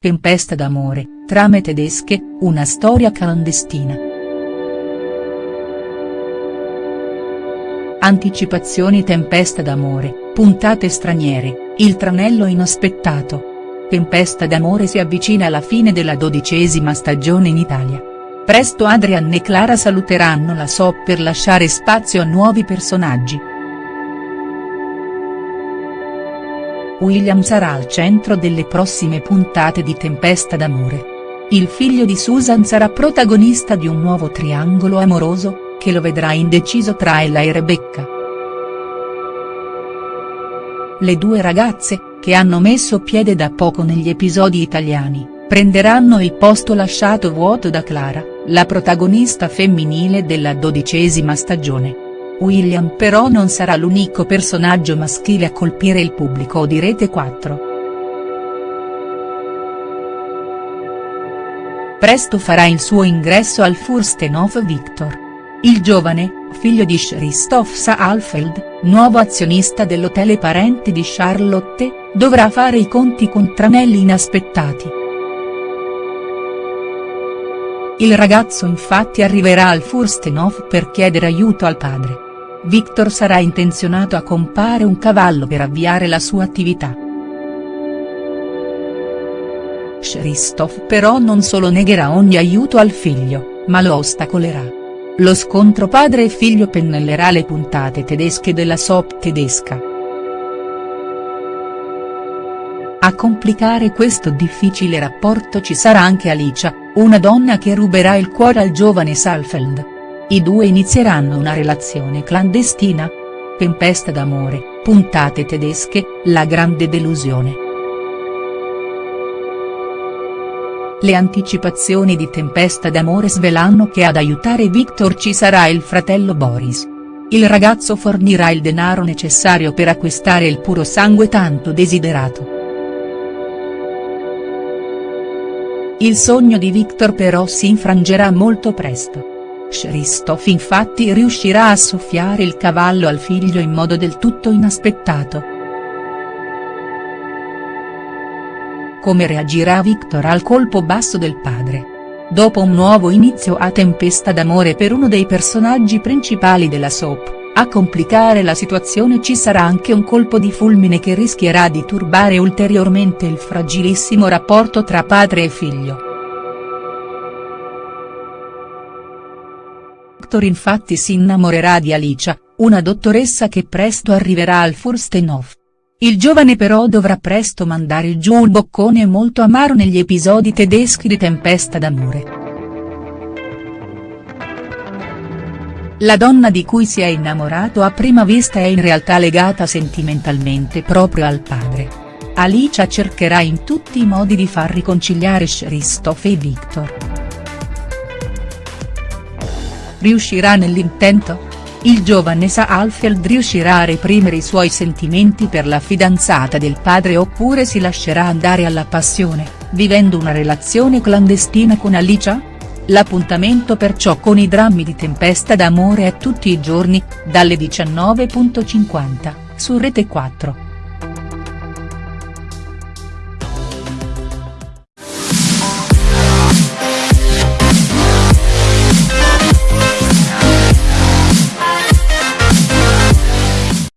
Tempesta d'amore, trame tedesche, una storia clandestina. Anticipazioni Tempesta d'amore, puntate straniere, il tranello inaspettato. Tempesta d'amore si avvicina alla fine della dodicesima stagione in Italia. Presto Adrian e Clara saluteranno la SOP per lasciare spazio a nuovi personaggi. William sarà al centro delle prossime puntate di Tempesta d'amore. Il figlio di Susan sarà protagonista di un nuovo triangolo amoroso, che lo vedrà indeciso tra Ella e Rebecca. Le due ragazze, che hanno messo piede da poco negli episodi italiani, prenderanno il posto lasciato vuoto da Clara, la protagonista femminile della dodicesima stagione. William però non sarà l'unico personaggio maschile a colpire il pubblico di Rete 4. Presto farà il suo ingresso al Furstenhof Victor. Il giovane, figlio di Christoph Saalfeld, nuovo azionista dell'hotel e parente di Charlotte, dovrà fare i conti con tranelli inaspettati. Il ragazzo infatti arriverà al Furstenhof per chiedere aiuto al padre. Victor sarà intenzionato a compare un cavallo per avviare la sua attività. Christoph però non solo negherà ogni aiuto al figlio, ma lo ostacolerà. Lo scontro padre e figlio pennellerà le puntate tedesche della soap tedesca. A complicare questo difficile rapporto ci sarà anche Alicia, una donna che ruberà il cuore al giovane Salfeld. I due inizieranno una relazione clandestina? Tempesta d'amore, puntate tedesche, la grande delusione. Le anticipazioni di Tempesta d'amore svelano che ad aiutare Victor ci sarà il fratello Boris. Il ragazzo fornirà il denaro necessario per acquistare il puro sangue tanto desiderato. Il sogno di Victor però si infrangerà molto presto. Christoph infatti riuscirà a soffiare il cavallo al figlio in modo del tutto inaspettato. Come reagirà Victor al colpo basso del padre? Dopo un nuovo inizio a tempesta d'amore per uno dei personaggi principali della soap, a complicare la situazione ci sarà anche un colpo di fulmine che rischierà di turbare ulteriormente il fragilissimo rapporto tra padre e figlio. Victor infatti si innamorerà di Alicia, una dottoressa che presto arriverà al Furstenhof. Il giovane però dovrà presto mandare giù un boccone molto amaro negli episodi tedeschi di Tempesta d'amore. La donna di cui si è innamorato a prima vista è in realtà legata sentimentalmente proprio al padre. Alicia cercherà in tutti i modi di far riconciliare Christoph e Victor. Riuscirà nell'intento? Il giovane Saalfeld riuscirà a reprimere i suoi sentimenti per la fidanzata del padre oppure si lascerà andare alla passione, vivendo una relazione clandestina con Alicia? L'appuntamento perciò con i drammi di Tempesta d'amore è tutti i giorni, dalle 19.50, su Rete 4.